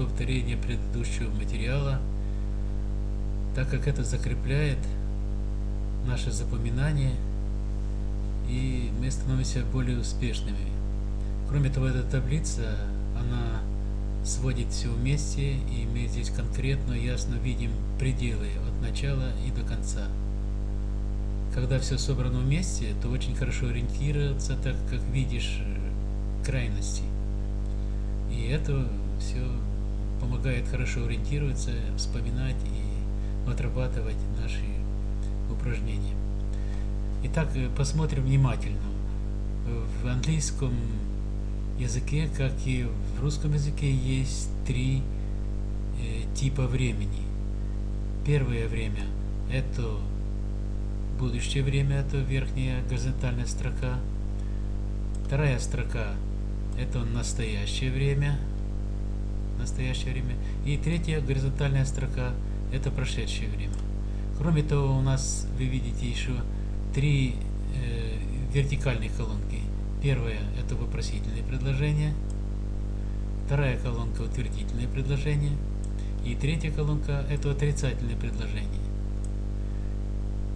повторение предыдущего материала, так как это закрепляет наше запоминание, и мы становимся более успешными. Кроме того, эта таблица, она сводит все вместе, и мы здесь конкретно, ясно видим пределы от начала и до конца. Когда все собрано вместе, то очень хорошо ориентироваться, так как видишь крайности. И это все помогает хорошо ориентироваться, вспоминать и отрабатывать наши упражнения. Итак, э, посмотрим внимательно. В английском языке, как и в русском языке, есть три э, типа времени. Первое время – это будущее время, это верхняя горизонтальная строка. Вторая строка – это настоящее время, настоящее время. И третья горизонтальная строка – это прошедшее время. Кроме того, у нас, вы видите, еще три э, вертикальных колонки. Первая – это вопросительные предложения. Вторая колонка – утвердительные предложения. И третья колонка – это отрицательные предложения.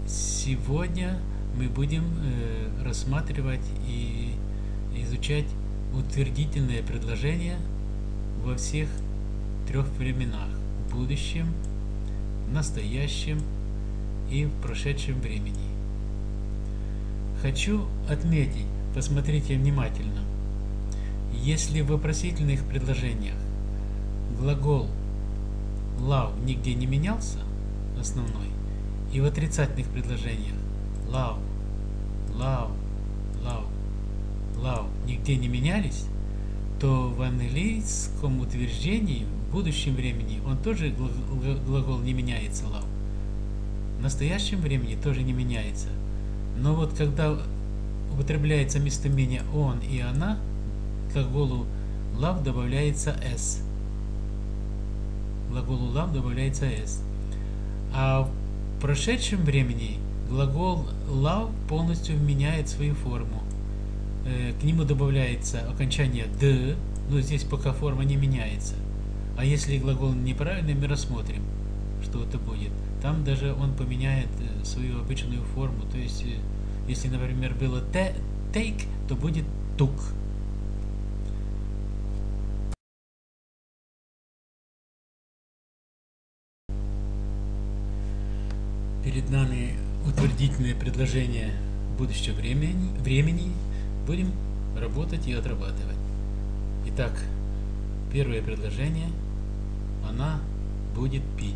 Сегодня мы будем э, рассматривать и изучать утвердительные предложения во всех трех временах – в будущем, в настоящем и в прошедшем времени. Хочу отметить, посмотрите внимательно, если в вопросительных предложениях глагол love нигде не менялся, основной, и в отрицательных предложениях love, love, love, love нигде не менялись, то в английском утверждении в будущем времени он тоже глагол не меняется love. В настоящем времени тоже не меняется. Но вот когда употребляется местоимение он и она, к глаголу love добавляется s. Глаголу love добавляется s. А в прошедшем времени глагол love полностью меняет свою форму. Э, к нему добавляется окончание d, но здесь пока форма не меняется. А если глагол неправильный, мы рассмотрим, что это будет. Там даже он поменяет э, свою обычную форму. То есть, э, если, например, было take, то будет took. Перед нами утвердительное предложение будущего времени, времени будем работать и отрабатывать. Итак, первое предложение, она будет пить.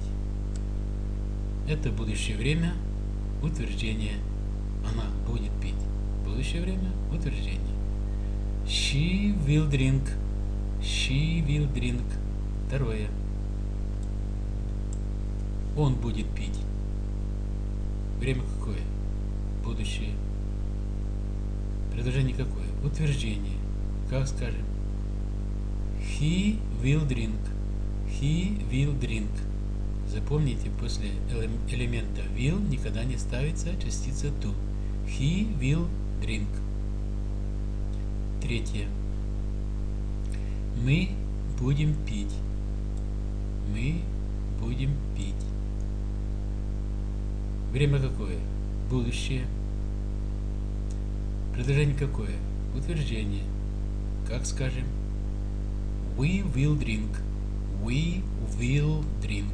Это будущее время, утверждение, она будет пить. Будущее время, утверждение. She will drink. She will drink. Второе. Он будет пить. Время какое? Будущее. Предложение какое? Утверждение. Как скажем? He will drink. He will drink. Запомните, после элемента will никогда не ставится частица to. He will drink. Третье. Мы будем пить. Мы будем пить. Время какое? Будущее. Предложение какое? Утверждение. Как скажем? We will drink. We will drink.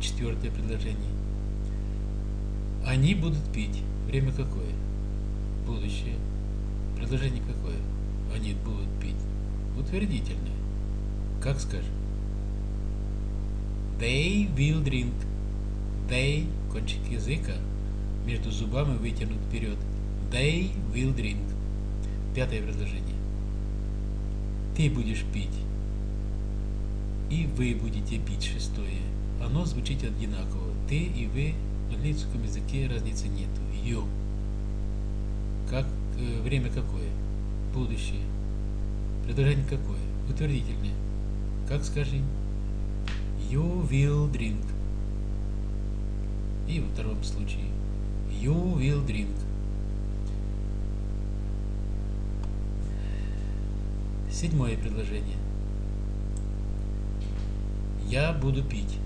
Четвертое предложение. Они будут пить. Время какое? Будущее. Предложение какое? Они будут пить. Утвердительное. Как скажем? They will drink. They кончик языка между зубами вытянут вперед. They will drink. Пятое предложение. Ты будешь пить. И вы будете пить. Шестое. Оно звучит одинаково. Ты и вы в английском языке разницы нету. You. Как э, время какое? Будущее. Предложение какое? Утвердительное. Как скажи? You will drink. И во втором случае you will drink. Седьмое предложение. Я буду пить.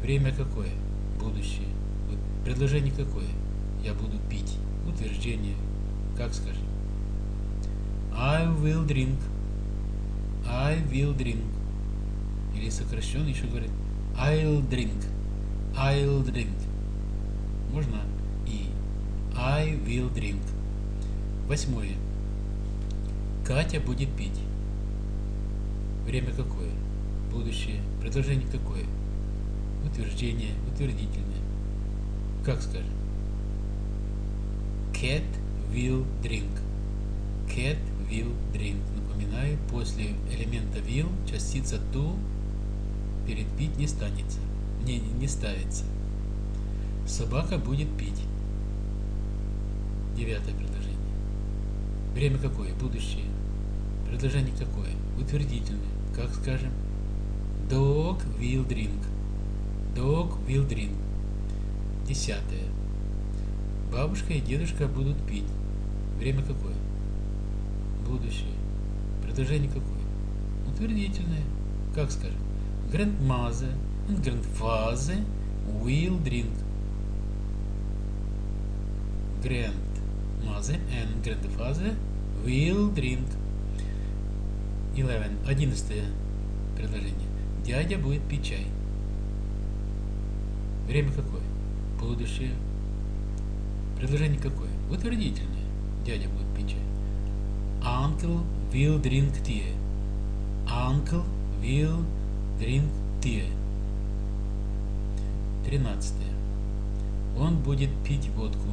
Время какое? Будущее. Вот предложение какое? Я буду пить. Утверждение. Как скажем? I will drink. I will drink. Или сокращенно еще говорит I'll drink. I'll drink. Можно и I will drink. Восьмое. Катя будет пить. Время какое? Будущее. Предложение какое? Утверждение, утвердительное. Как скажем? Cat will drink. Cat will drink. Напоминаю, после элемента will частица to перед пить не станется. Не, не ставится. Собака будет пить. Девятое предложение. Время какое? Будущее. Предложение какое? Утвердительное. Как скажем? Dog will drink. Dog will drink. Десятое. Бабушка и дедушка будут пить. Время какое? Будущее. Предложение какое? Утвердительное. Как скажем? Grandmother and grandfather will drink. Grandmother and grandfather will drink. 11. Одиннадцатое предложение. Дядя будет пить чай. Время какое? Будущее. Предложение какое? Утвердительное. Дядя будет пить чай. Uncle will drink tea. Uncle will drink tea. Тринадцатое. Он будет пить водку.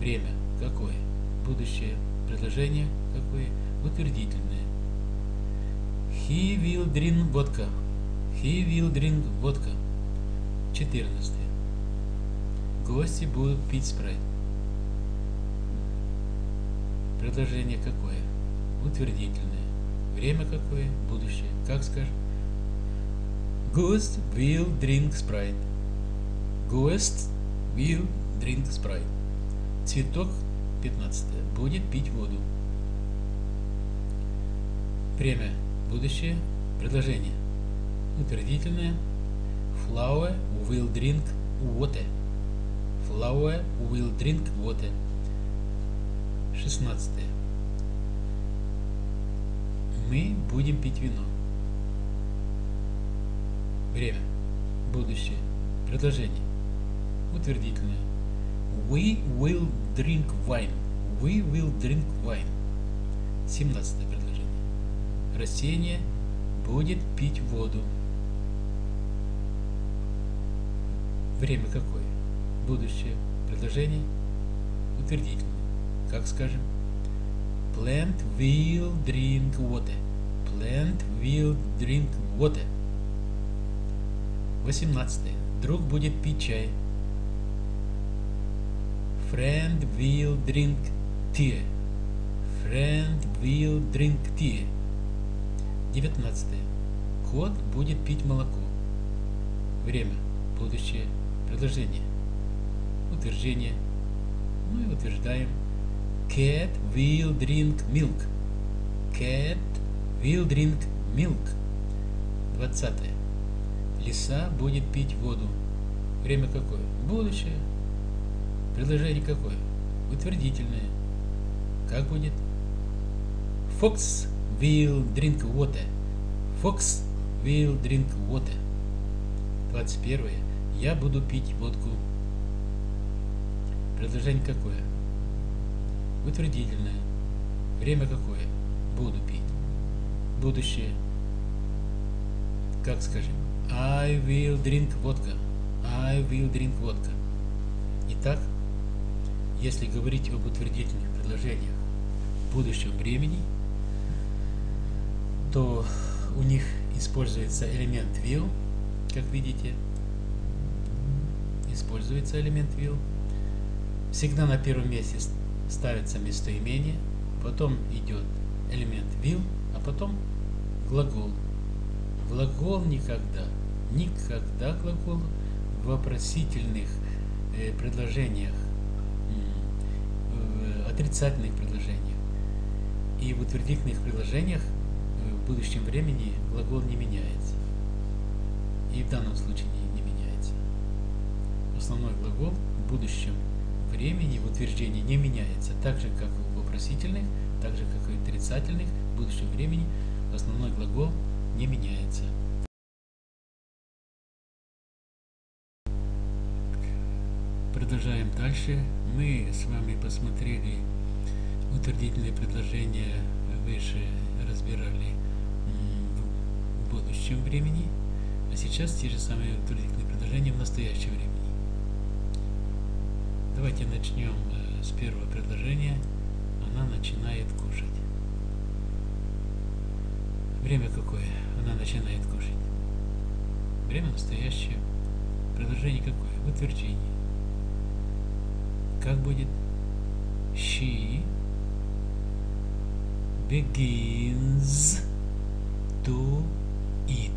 Время какое? Будущее. Предложение какое? Утвердительное. He will drink vodka. He will drink vodka. 14. Гости будут пить спрайт. Предложение какое? Утвердительное. Время какое? Будущее. Как скажем? Ghost will drink Sprite. Ghost will drink Sprite. Цветок 15. Будет пить воду. Время. Будущее. Предложение. Утвердительное. Flower will drink water. Flower will drink water. 16. Мы будем пить вино. Время. Будущее. Предложение. Утвердительное. We will drink wine. We will drink wine. 17 предложение. Растение будет пить воду. Время какое? Будущее. Предложение. Утвердительное. Как скажем? Plant will drink water. Plant will drink water. 18. Друг будет пить чай. Friend will drink tea. Friend will drink tea. 19. Кот будет пить молоко. Время. Будущее. Предложение. Утверждение. Ну и утверждаем. Cat will drink milk. Cat will drink milk. 20. Лиса будет пить воду. Время какое? Будущее. Предложение какое? Утвердительное. Как будет? Fox will drink water. Fox will drink water. 21. Я буду пить водку. Предложение какое? Утвердительное. Время какое? Буду пить. Будущее. Как скажем? I will drink vodka. I will drink vodka. Итак, если говорить об утвердительных предложениях в будущем времени, то у них используется элемент will, как видите. Используется элемент will. Всегда на первом месте ставится местоимение, потом идет элемент will, а потом глагол. Глагол никогда, никогда глагол в вопросительных э, предложениях, в отрицательных предложениях и в утвердительных предложениях будущем времени глагол не меняется. и в данном случае не, не меняется. Основной глагол в будущем времени в утверждении не меняется, так же как в вопросительных, так же как и в отрицательных, в будущем времени основной глагол не меняется. Продолжаем дальше. Мы с вами посмотрели утвердительные предложения выше разбирали будущем времени, а сейчас те же самые утвердительные предложения в настоящем времени. Давайте начнем э, с первого предложения. Она начинает кушать. Время какое? Она начинает кушать. Время настоящее. Предложение какое? Утверждение. Как будет? She begins to eat.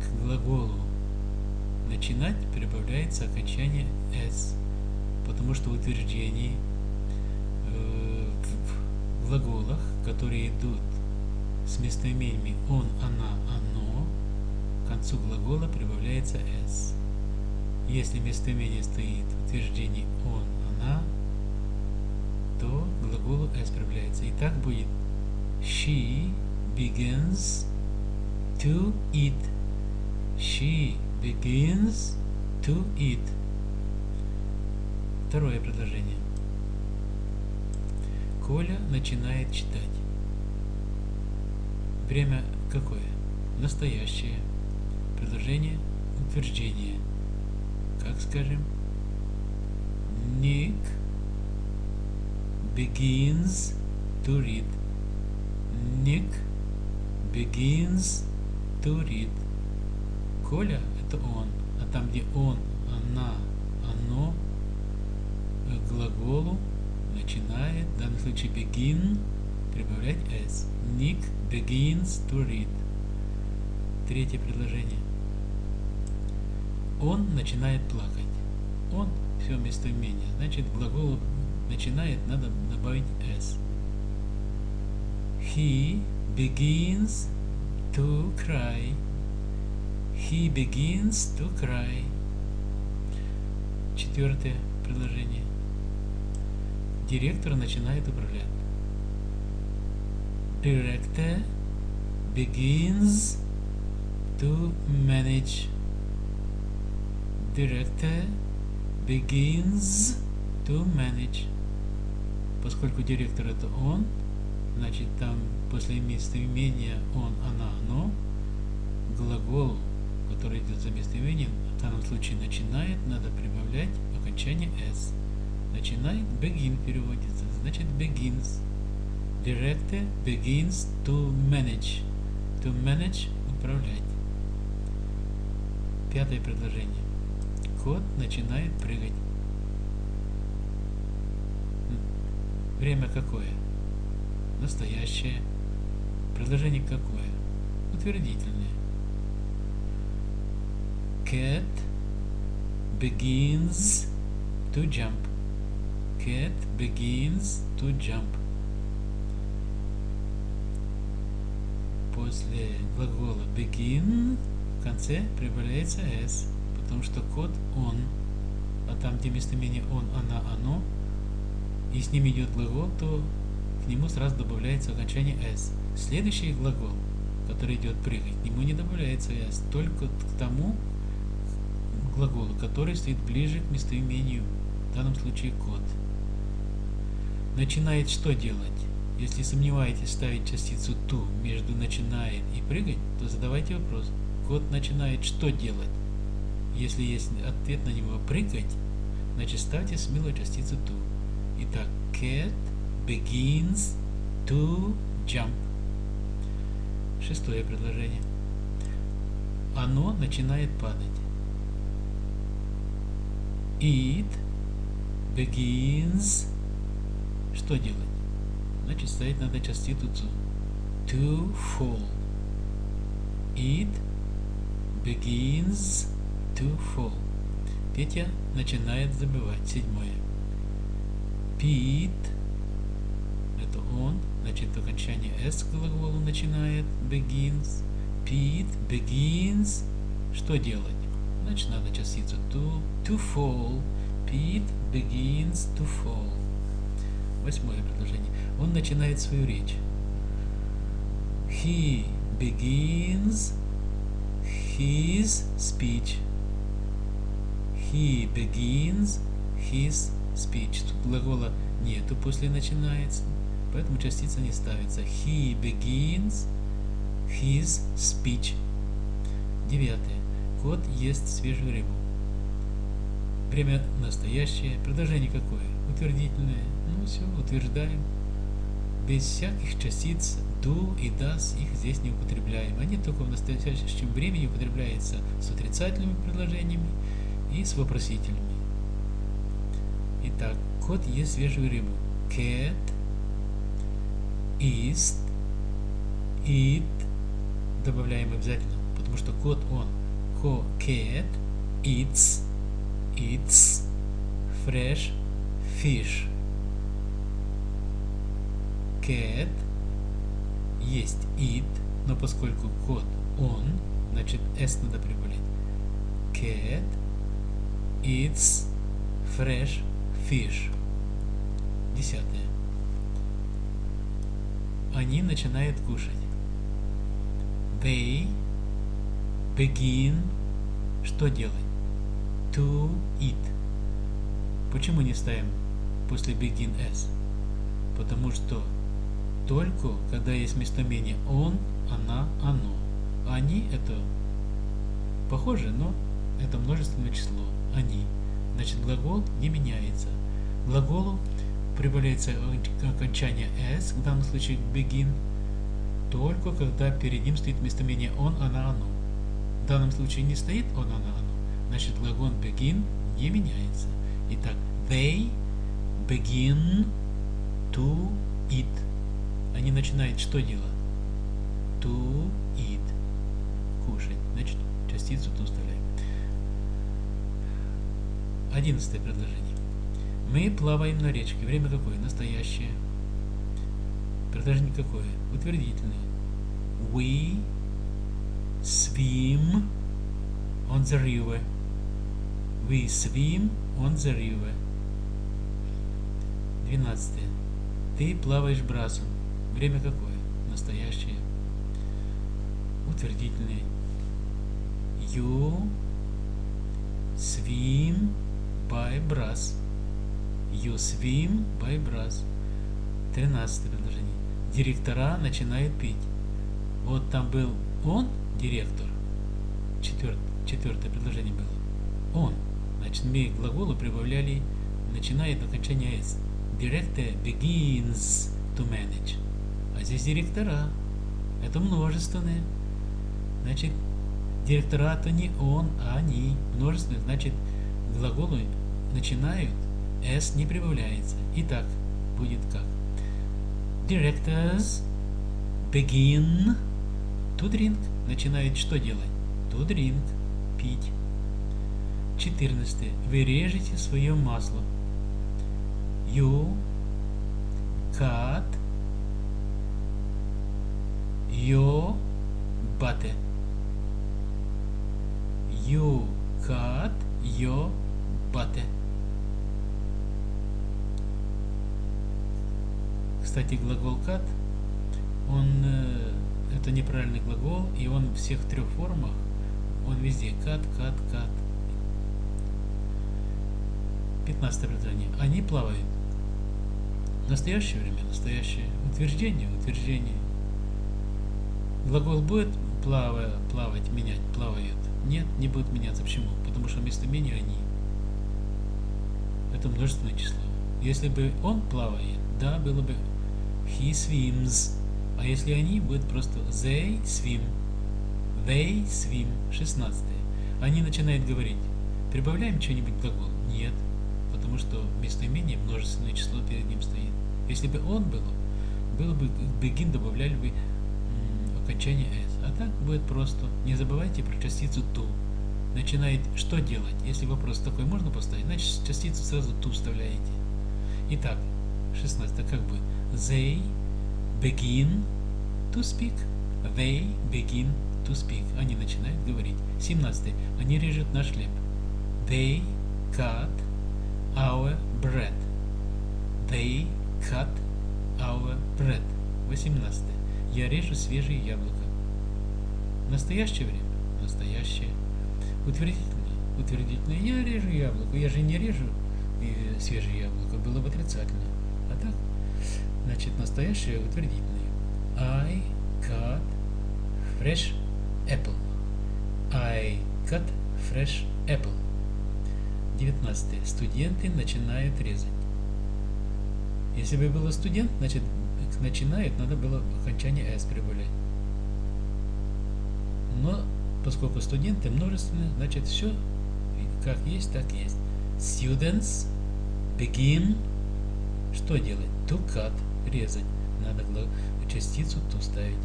К глаголу начинать прибавляется окончание s, потому что в утверждении э, в глаголах, которые идут с местоимениями он, она, оно, к концу глагола прибавляется s. Если местоимение стоит в утверждении он, она, то глаголу s прибавляется. И так будет she begins to eat. She begins to eat. Второе предложение. Коля начинает читать. Время какое? Настоящее. Предложение утверждение. Как скажем? Nick begins to read. Nick begins read. Коля это он. А там, где он, она, оно, к глаголу начинает, в данном случае begin, прибавлять s. Nick begins to read. Третье предложение. Он начинает плакать. Он все местоимение. Значит, глаголу начинает надо добавить s. He begins to cry. He begins to cry. Четвертое предложение. Директор начинает управлять. Director begins to manage. Director begins to manage. Поскольку директор это он, значит там после местоимения он, она, оно, глагол который идет за местоимением, в данном случае начинает, надо прибавлять окончание s. Начинает, begin переводится, значит begins. Director begins to manage. To manage – управлять. Пятое предложение. Кот начинает прыгать. Время какое? Настоящее. Предложение какое? Утвердительное cat begins to jump. Cat begins to jump. После глагола begin в конце прибавляется s, потому что кот он, а там, где местоимение он, она, оно, и с ним идет глагол, то к нему сразу добавляется окончание s. Следующий глагол, который идет прыгать, к нему не добавляется s, только к тому, глагола, который стоит ближе к местоимению, в данном случае кот. Начинает что делать? Если сомневаетесь ставить частицу ту между начинает и прыгать, то задавайте вопрос. Кот начинает что делать? Если есть ответ на него прыгать, значит ставьте смело частицу ту. Итак, cat begins to jump. Шестое предложение. Оно начинает падать. It begins. Что делать? Значит, ставить надо частицу to. Fall. It begins to fall. Петя начинает забывать. Седьмое. Pete. Это он. Значит, окончание s к глаголу начинает. Begins. Pete begins что делать? Значит, надо частицу to, to fall. Pete begins to fall. Восьмое предложение. Он начинает свою речь. He begins his speech. He begins his speech. Тут глагола нету после начинается, поэтому частица не ставится. He begins his speech. Девятое. Кот ест свежую рыбу. Время настоящее. Предложение какое? Утвердительное. Ну все, утверждаем. Без всяких частиц do и does их здесь не употребляем. Они только в настоящем времени употребляются с отрицательными предложениями и с вопросительными. Итак, кот ест свежую рыбу. Cat eats, eat, добавляем обязательно, потому что кот он. Cat eats, eats fresh fish. Cat есть eat, но поскольку кот он, значит s надо прибавлять. Cat eats fresh fish. Десятое. Они начинают кушать. They begin что делать? To eat. Почему не ставим после begin s? Потому что только когда есть местоимение он, она, оно. Они это похоже, но это множественное число. Они. Значит, глагол не меняется. Глаголу прибавляется окончание s, в данном случае begin, только когда перед ним стоит местоимение он, она, оно. В данном случае не стоит он, она, оно. Значит, глагол begin не меняется. Итак, they begin to eat. Они начинают что делать? To eat. Кушать. Значит, частицу to вставляем. Одиннадцатое предложение. Мы плаваем на речке. Время какое? Настоящее. Предложение какое? Утвердительное. We swim on the river. We swim on the river. Двенадцатое. Ты плаваешь брасом. Время какое? Настоящее. Утвердительное. You swim by brass. You swim by brass. Тринадцатое предложение. Директора начинают пить. Вот там был он, директор. Четвертое, четвертое предложение было. Он. Значит, мы к глаголу прибавляли, начинает окончание s. Director begins to manage. А здесь директора. Это множественное. Значит, директора то не он, а они. Множественное, значит, глаголы начинают, s не прибавляется. Итак, будет как? Directors begin to drink. Начинают что делать? To drink. Пить. 14. Вы режете свое масло. You cut your butter. You cut your butter. Кстати, глагол cut, он э, это неправильный глагол, и он в всех трех формах, он везде cut, cut, cut. 15 предложение. Они плавают. В настоящее время настоящее. Утверждение, утверждение. Глагол будет плавая, плавать, менять, плавают. Нет, не будет меняться. Почему? Потому что местоимение они. Это множественное число. Если бы он плавает, да, было бы he swims. А если они, будет просто they swim. They swim. 16. Они начинают говорить. Прибавляем что-нибудь к глаголу? Нет. Потому что местоимение множественное число перед ним стоит. Если бы он был, было бы begin добавляли бы окончание s. А так будет просто. Не забывайте про частицу to. Начинает что делать? Если вопрос такой можно поставить, значит частицу сразу to вставляете. Итак, 16 как бы they begin to speak. They begin to speak. Они начинают говорить. 17. Они режут наш хлеб. They cut our bread. They cut our bread. 18. Я режу свежие яблоко. Настоящее время? Настоящее. Утвердительное? Утвердительное. Я режу яблоко. Я же не режу и свежее яблоко. Было бы отрицательно. Значит, настоящее утвердительное. I cut fresh apple. I cut fresh apple. 19. Студенты начинают резать. Если бы было студент, значит начинает, надо было окончание s прибавлять. Но поскольку студенты множественные, значит все как есть, так есть. Students begin что делать? To cut, резать. Надо частицу to ставить.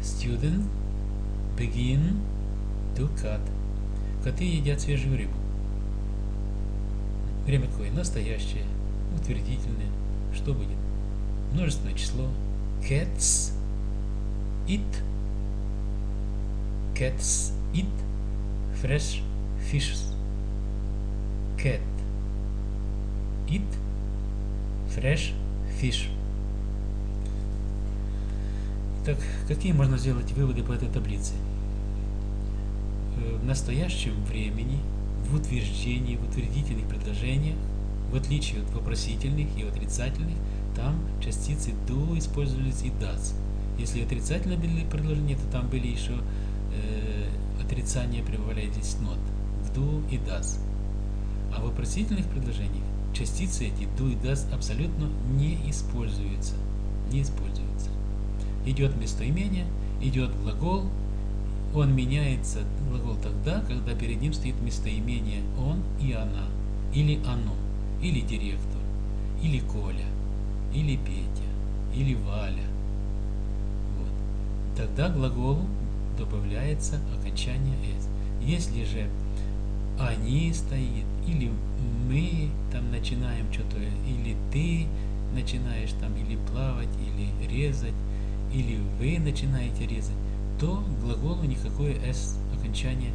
Student begin to cut. Коты едят свежую рыбу. Время какое? Настоящее, утвердительное. Что будет? Множественное число. Cats eat. Cats eat fresh fishes. Cat eat fresh fish. Так, какие можно сделать выводы по этой таблице? Э, в настоящем времени, в утверждении, в утвердительных предложениях, в отличие от вопросительных и отрицательных, там частицы do использовались и does. Если отрицательные были предложения, то там были еще э, отрицания прибавляя здесь not. В do и does. А в вопросительных предложениях частицы эти do и does абсолютно не используются. Не используются идет местоимение, идет глагол, он меняется, глагол тогда, когда перед ним стоит местоимение он и она, или оно, или директор, или Коля, или Петя, или Валя. Вот. Тогда глаголу добавляется окончание «с». Если же они стоит, или мы там начинаем что-то, или ты начинаешь там или плавать, или резать, или вы начинаете резать, то глаголу никакое s окончание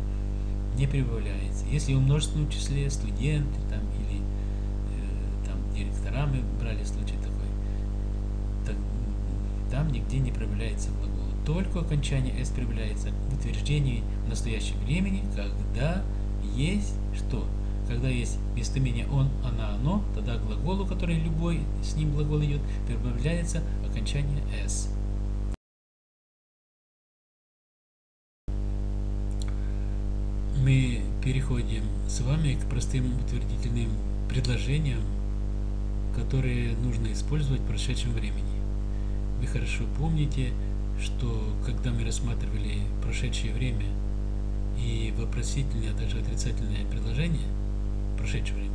не прибавляется. Если в множественном числе студенты там, или э, там, директора мы брали случай такой, так, там нигде не прибавляется глагол. Только окончание s прибавляется в утверждении в настоящем времени, когда есть что? Когда есть местоимение он, она, оно, тогда глаголу, который любой с ним глагол идет, прибавляется окончание s. мы переходим с вами к простым утвердительным предложениям, которые нужно использовать в прошедшем времени. Вы хорошо помните, что когда мы рассматривали прошедшее время и вопросительные, а также отрицательные предложения прошедшего времени,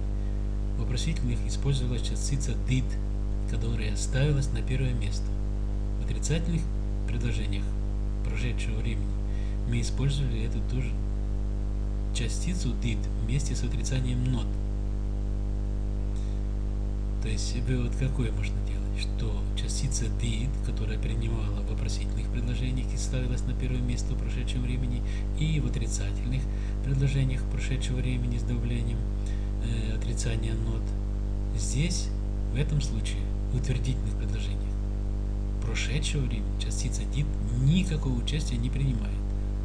в вопросительных использовалась частица did, которая ставилась на первое место. В отрицательных предложениях прошедшего времени мы использовали эту тоже частицу did вместе с отрицанием not. То есть вывод какой можно делать? Что частица did, которая принимала вопросительных предложениях и ставилась на первое место в прошедшем времени, и в отрицательных предложениях прошедшего времени с давлением э, отрицания not, здесь, в этом случае, в утвердительных предложениях прошедшего времени частица did никакого участия не принимает.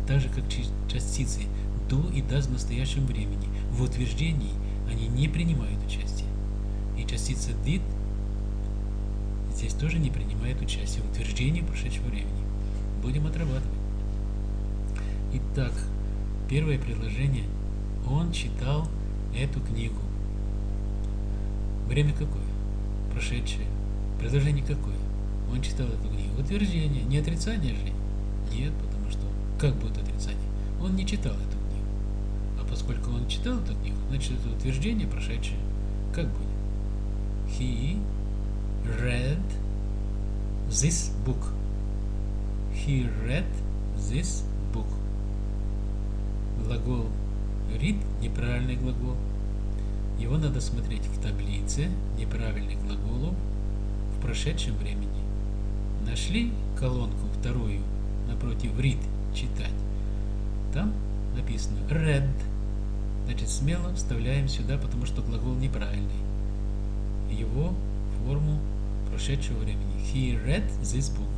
Так же, как частицы do и does в настоящем времени. В утверждении они не принимают участие. И частица did здесь тоже не принимает участие в утверждении прошедшего времени. Будем отрабатывать. Итак, первое предложение. Он читал эту книгу. Время какое? Прошедшее. Предложение какое? Он читал эту книгу. Утверждение. Не отрицание же? Нет, потому что как будет отрицание? Он не читал эту поскольку он читал эту книгу, значит это утверждение прошедшее. Как будет? He read this book. He read this book. Глагол read – неправильный глагол. Его надо смотреть в таблице неправильных глаголов в прошедшем времени. Нашли колонку вторую напротив read читать. Там написано read. Значит, смело вставляем сюда, потому что глагол неправильный. Его форму прошедшего времени. He read this book.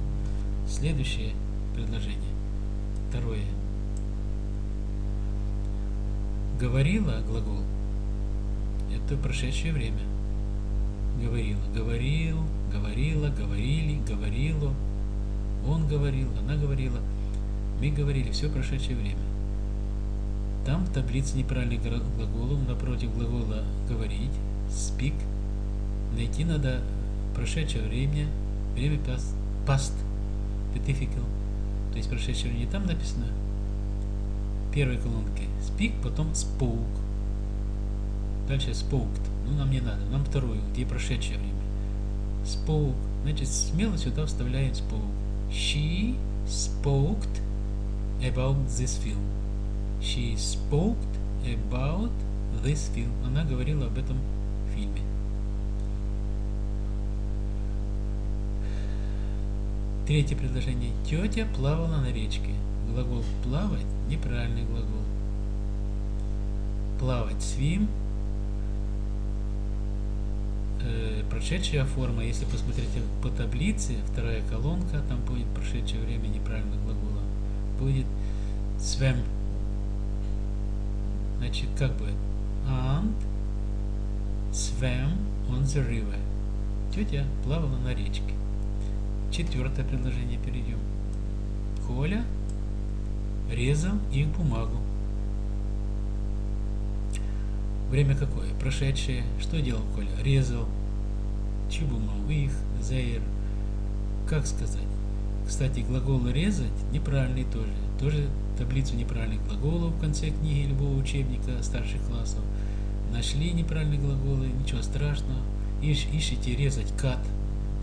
Следующее предложение. Второе. Говорила глагол. Это прошедшее время. Говорила. Говорил, говорила, говорили, говорило. Он говорил, она говорила. Мы говорили. Все прошедшее время. Там в таблице неправильных глаголов напротив глагола говорить, speak, найти надо прошедшее время, время past, past particular, то есть прошедшее время. Там написано первой колонке speak, потом spoke. Дальше spoke. Ну, нам не надо. Нам вторую, где прошедшее время. Spoke. Значит, смело сюда вставляем spoke. She spoke about this film. She spoke about this film. Она говорила об этом фильме. Третье предложение. Тетя плавала на речке. Глагол плавать – неправильный глагол. Плавать – swim. Э, прошедшая форма, если посмотрите по таблице, вторая колонка, там будет прошедшее время неправильного глагола, будет swam Значит, как бы and swam on the river. Тетя плавала на речке. Четвертое предложение перейдем. Коля резал их бумагу. Время какое? Прошедшее. Что делал Коля? Резал. Чью бумагу? Их, зейр. Как сказать? Кстати, глагол резать неправильный тоже. Тоже таблицу неправильных глаголов в конце книги любого учебника старших классов. Нашли неправильные глаголы, ничего страшного. Ищ, ищите резать кат.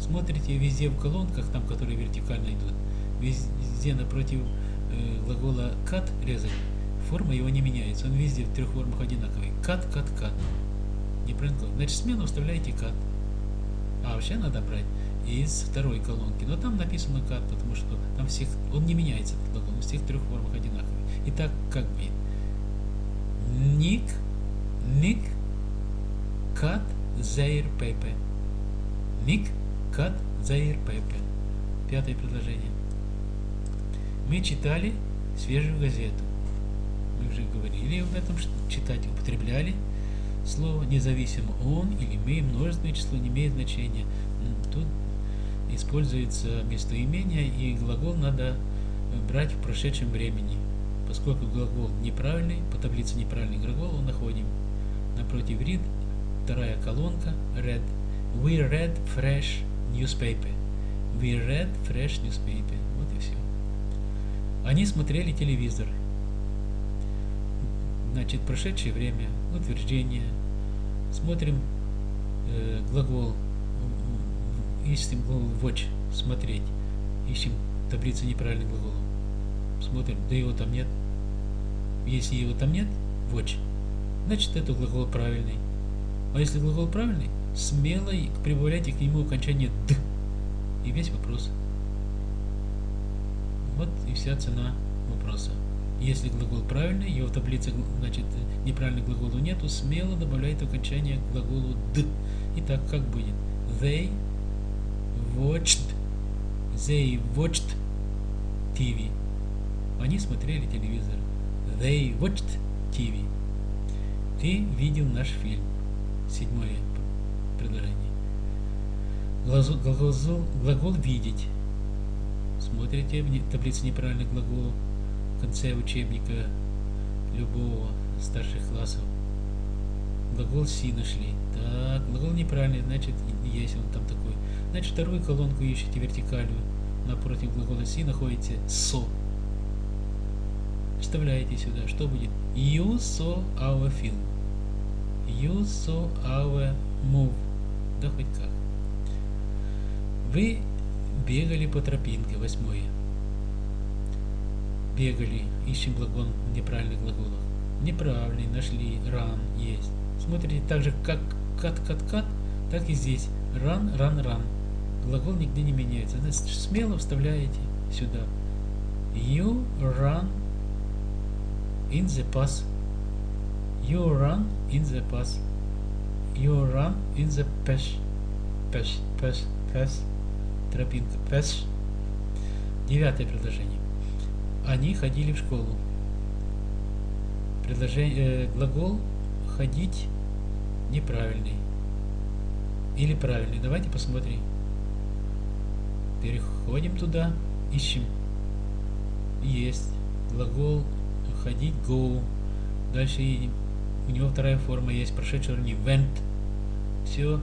Смотрите везде в колонках, там, которые вертикально идут, везде напротив э, глагола кат резать, форма его не меняется. Он везде в трех формах одинаковый. Кат, кат, кат. Неправильно. Значит, смену вставляете кат. А вообще надо брать из второй колонки. Но там написано кат, потому что там всех, он не меняется, этот глагол, в всех трех формах одинаковый. Итак, как будет? Ник, ник, кат, зайр, пепе. Ник, кат, зайр, пепе. Пятое предложение. Мы читали свежую газету. Мы уже говорили об этом, что читать употребляли слово, независимо он или мы, множественное число не имеет значения. Тут используется местоимение, и глагол надо брать в прошедшем времени. Поскольку глагол неправильный, по таблице неправильный глагол находим. Напротив read, вторая колонка, read. We read fresh newspaper. We read fresh newspaper. Вот и все. Они смотрели телевизор. Значит, прошедшее время, утверждение. Смотрим э, глагол ищем глагол watch, смотреть, ищем таблицу неправильных глаголов, смотрим, да его там нет. Если его там нет, watch, значит это глагол правильный. А если глагол правильный, смело прибавляйте к нему окончание «д» и весь вопрос. Вот и вся цена вопроса. Если глагол правильный, его в таблице, значит, неправильных глаголов нету, смело добавляйте окончание к глаголу «д». Итак, как будет? They watched, they watched TV. Они смотрели телевизор. They watched TV. Ты видел наш фильм. Седьмое предложение. Глагол, глагол видеть. Смотрите в таблице неправильных глаголов в конце учебника любого старших классов. Глагол си нашли. Так, глагол неправильный, значит, есть он там такой. Значит, вторую колонку ищите вертикальную. Напротив глагола си находите со. Вставляете сюда. Что будет? You saw our film. You saw our move. Да хоть как. Вы бегали по тропинке. Восьмое. Бегали. Ищем глагол неправильных глаголов. Неправильный. Нашли. Run. Есть. Смотрите, так же как кат, кат, кат, так и здесь. Run, run, run. Глагол нигде не меняется. Значит, смело вставляете сюда. You run in the past. You run in the past. You run in the past. Пеш, пеш, пес. Тропинка. Пеш. Девятое предложение. Они ходили в школу. Предложение, э, глагол ходить неправильный. Или правильный. Давайте посмотрим. Переходим туда, ищем. Есть. Глагол ходить go. Дальше. У него вторая форма есть, прошедший уровень went. Все.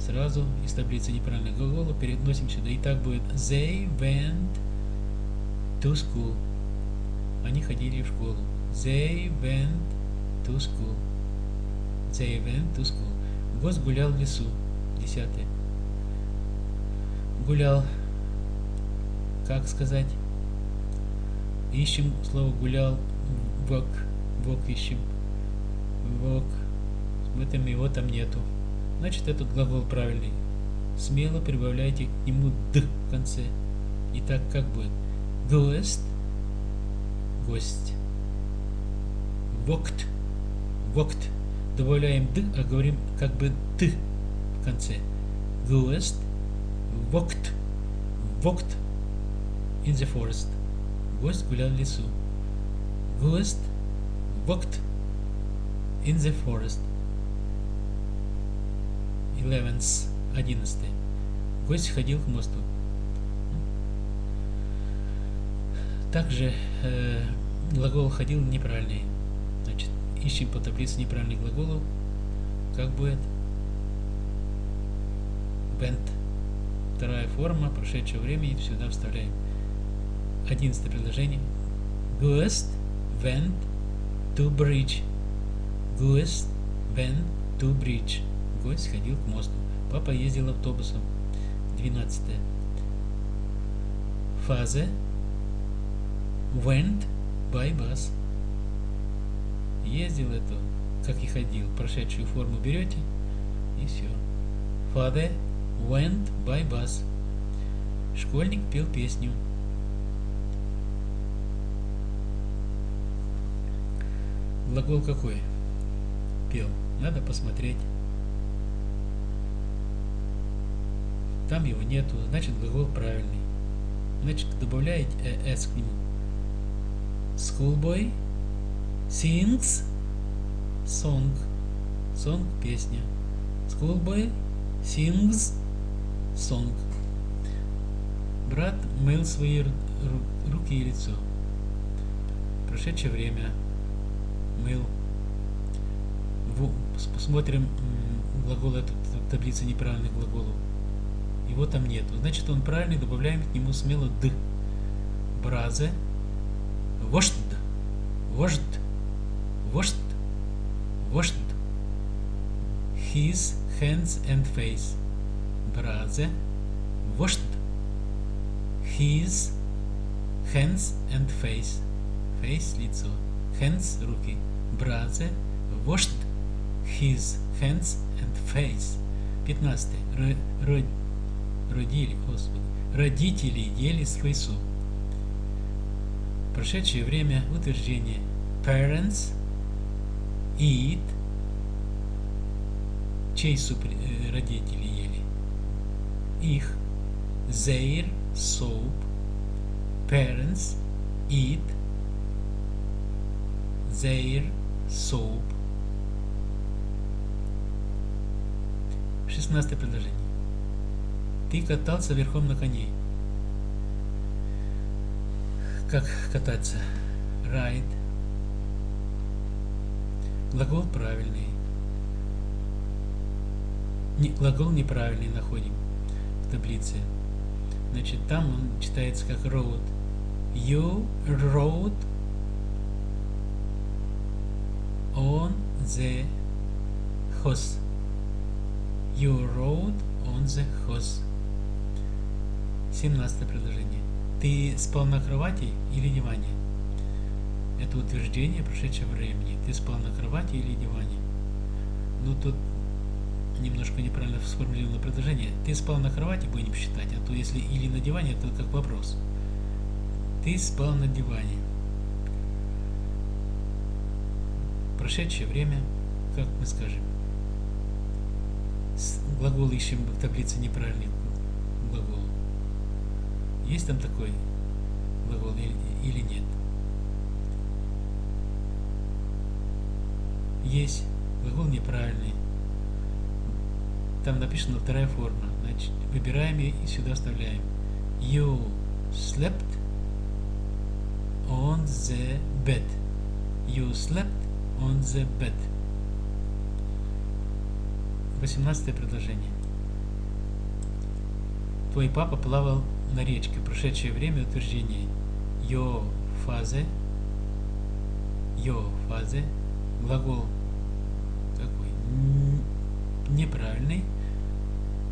Сразу из таблицы неправильных глаголов переносим сюда. И так будет they went to school. Они ходили в школу. They went to school. They went to school. Гость гулял в лесу. Десятое. Гулял. Как сказать? Ищем слово гулял. Вок. Вок ищем. Вок. Смотрим, его там нету. Значит, этот глагол правильный. Смело прибавляйте к нему «д» в конце. Итак, как будет? Гость. Гость. Вокт. Вокт. Добавляем «д», а говорим как бы «т» в конце. Гость. Вокт. Вокт. In the forest. Гость гулял в лесу. Гость. Вокт. In the forest. 11, 11. Гость ходил к мосту. Также э, глагол ходил неправильный. Значит, ищем по таблице неправильных глаголов. Как будет? Went. Вторая форма прошедшего времени сюда вставляем. Одиннадцатое предложение. Ghost went to bridge. Ghost went to bridge. Гость сходил к мосту. Папа ездил автобусом. 12. Фаза went by bus. Ездил это, как и ходил. Прошедшую форму берете и все. Father went by bus. Школьник пел песню. Глагол какой? Пел. Надо посмотреть. Там его нету, значит глагол правильный. Значит, добавляете s к нему. Schoolboy sings song. Song – песня. Schoolboy sings song. Брат мыл свои руки и лицо. Прошедшее время мыл. Посмотрим глагол таблицы неправильных глаголов. Его там нету. Значит, он правильный, добавляем к нему смело д. Бразе. Вожд. Вожд. Вожд. Вожд. His hands and face. Бразе. Вожд. His hands and face. Face – лицо. Hands – руки. Бразе. Вожд. His hands and face. 15. Род родили, Господи, родители ели свой суп. Прошедшее время утверждение parents eat. Чей суп э, родители ели? Их. Their soup. Parents eat their soup. 16 предложение ты катался верхом на коне. Как кататься? Ride. Глагол правильный. Не, глагол неправильный находим в таблице. Значит, там он читается как road. You rode on the horse. You rode on the horse. 17 предложение. Ты спал на кровати или диване? Это утверждение прошедшего времени. Ты спал на кровати или диване? Ну, тут немножко неправильно сформулировано предложение. Ты спал на кровати, будем считать, а то если или на диване, это как вопрос. Ты спал на диване. Прошедшее время, как мы скажем? Глагол ищем в таблице неправильный глагол. Есть там такой глагол или нет? Есть. Глагол неправильный. Там написана вторая форма. Значит, выбираем и сюда вставляем. You slept on the bed. You slept on the bed. 18 предложение. Твой папа плавал на речке. Прошедшее время утверждение. Your фазе. Your фазе. Глагол какой? Неправильный.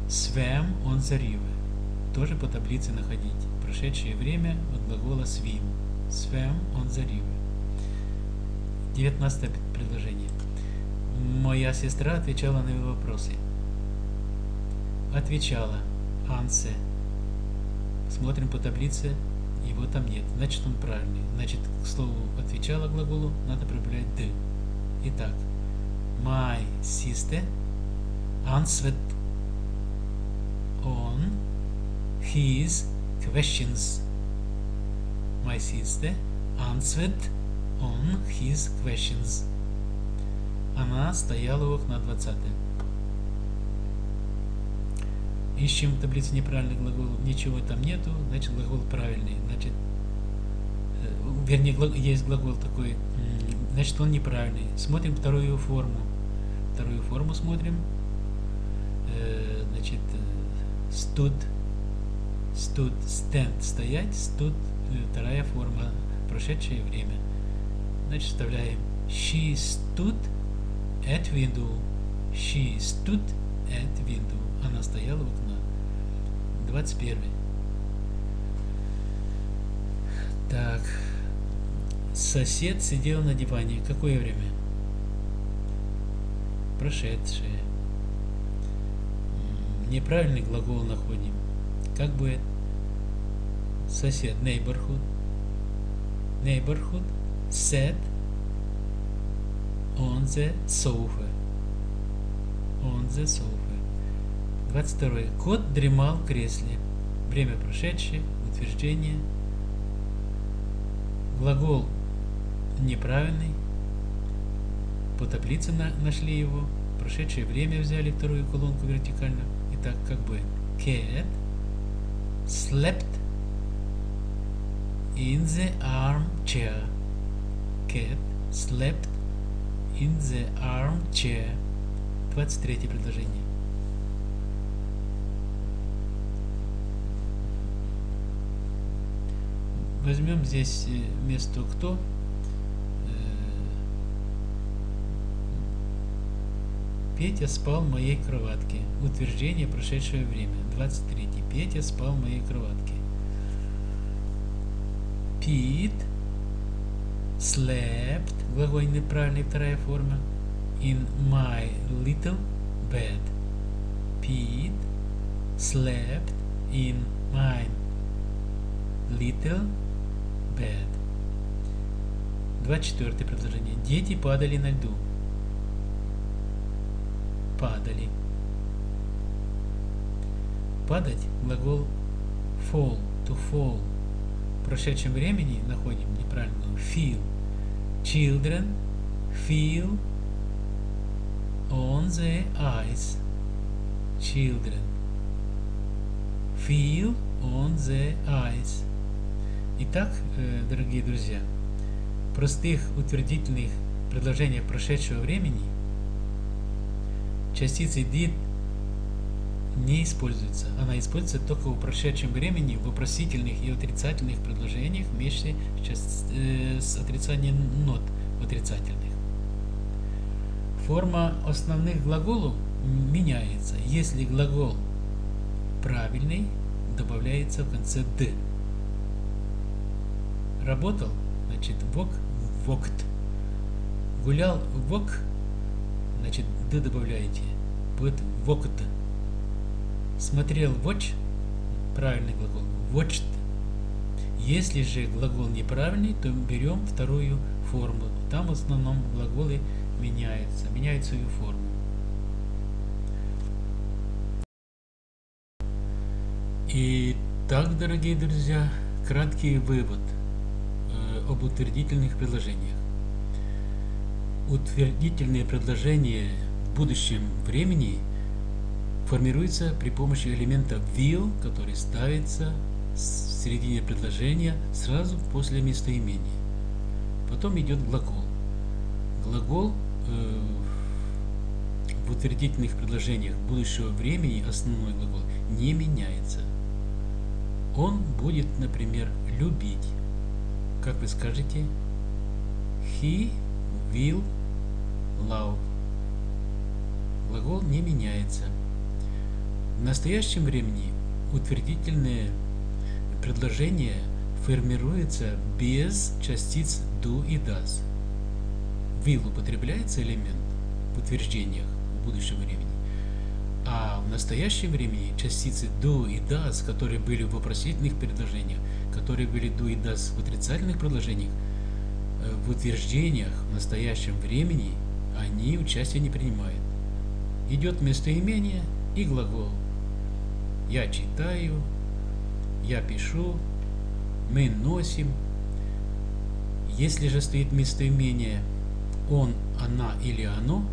On the river. Тоже по таблице находить. Прошедшее время от глагола. Swam on the river. 19 предложение. Моя сестра отвечала на его вопросы. Отвечала. Ансе. Смотрим по таблице, его там нет. Значит, он правильный. Значит, к слову отвечала глаголу надо прибавлять «д». Итак, my sister answered on his questions. My sister answered on his questions. Она стояла у окна 20. Ищем в таблице неправильный глагол. Ничего там нету, значит глагол правильный. Значит, э, вернее, есть глагол такой, значит он неправильный. Смотрим вторую форму. Вторую форму смотрим. Э, значит, stood, stood, stand, стоять, stood, э, вторая форма, прошедшее время. Значит, вставляем she stood at window. She stood at window. Она стояла окна. 21. Так. Сосед сидел на диване. Какое время? Прошедшее. Неправильный глагол находим. Как будет? Сосед. Neighborhood. Neighborhood. Sat on the sofa. On the sofa. 22. Кот дремал в кресле. Время прошедшее. Утверждение. Глагол неправильный. По таблице на, нашли его. Прошедшее время взяли вторую колонку вертикально. Итак, как бы cat slept in the armchair. Cat slept in the armchair. 23 предложение. Возьмем здесь место кто Петя спал в моей кроватке. Утверждение прошедшее время. 23. Петя спал в моей кроватке. Пит slept, глагол неправильный, вторая форма, in my little bed. Pete slept in my little bed. 24 предложение. Дети падали на льду падали. Падать глагол fall, to fall. В прошедшем времени находим неправильно feel. Children feel on the ice. Children feel on the ice. Итак, э, дорогие друзья, простых утвердительных предложениях прошедшего времени частица did не используется. Она используется только в прошедшем времени в вопросительных и отрицательных предложениях вместе э, с отрицанием нот отрицательных. Форма основных глаголов меняется. Если глагол правильный, добавляется в конце «д». Работал, значит, вок, вокт. Гулял, вок, значит, «д» добавляете будет walked. Смотрел watch, правильный глагол, watched. Если же глагол неправильный, то берем вторую форму. Там в основном глаголы меняются, меняют свою форму. И так, дорогие друзья, краткий вывод об утвердительных предложениях. Утвердительные предложения в будущем времени формируются при помощи элемента will, который ставится в середине предложения сразу после местоимения. Потом идет глагол. Глагол э, в утвердительных предложениях будущего времени, основной глагол, не меняется. Он будет, например, любить. Как вы скажете? He will love. Глагол не меняется. В настоящем времени утвердительное предложение формируется без частиц do и does. Will употребляется элемент в утверждениях в будущем времени. А в настоящем времени частицы do и does, которые были в вопросительных предложениях, которые были do и does в отрицательных предложениях, э, в утверждениях в настоящем времени они участие не принимают. Идет местоимение и глагол. Я читаю, я пишу, мы носим. Если же стоит местоимение он, она или оно,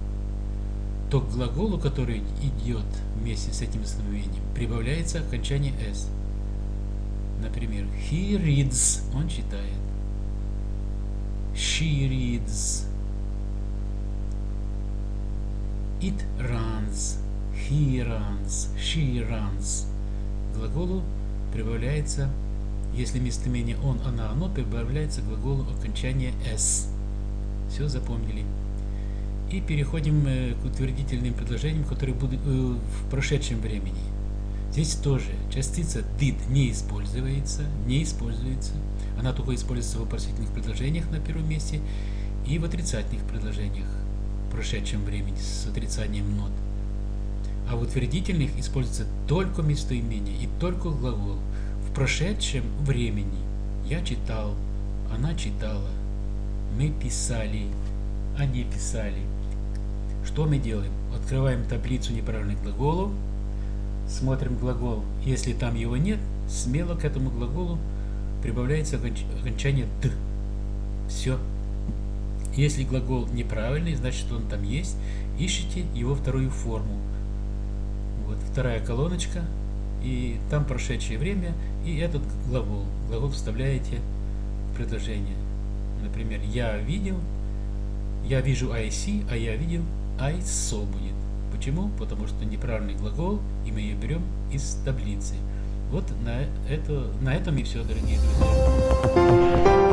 то к глаголу, который идет вместе с этим местоимением, прибавляется окончание s. Например, he reads, он читает. She reads. It runs. He runs. She runs. К глаголу прибавляется, если местоимение он, она, оно, прибавляется к глаголу окончание s. Все запомнили. И переходим э, к утвердительным предложениям, которые будут э, в прошедшем времени. Здесь тоже частица did не используется, не используется. Она только используется в вопросительных предложениях на первом месте и в отрицательных предложениях в прошедшем времени с отрицанием not. А в утвердительных используется только местоимение и только глагол. В прошедшем времени я читал, она читала, мы писали, они писали. Что мы делаем? Открываем таблицу неправильных глаголов, смотрим глагол. Если там его нет, смело к этому глаголу прибавляется окончание «д». Все. Если глагол неправильный, значит он там есть. Ищите его вторую форму. Вот вторая колоночка. И там прошедшее время. И этот глагол. Глагол вставляете в предложение. Например, я видел. Я вижу I а я видел I saw. Почему? Потому что неправильный глагол, и мы ее берем из таблицы. Вот на, это, на этом и все, дорогие друзья.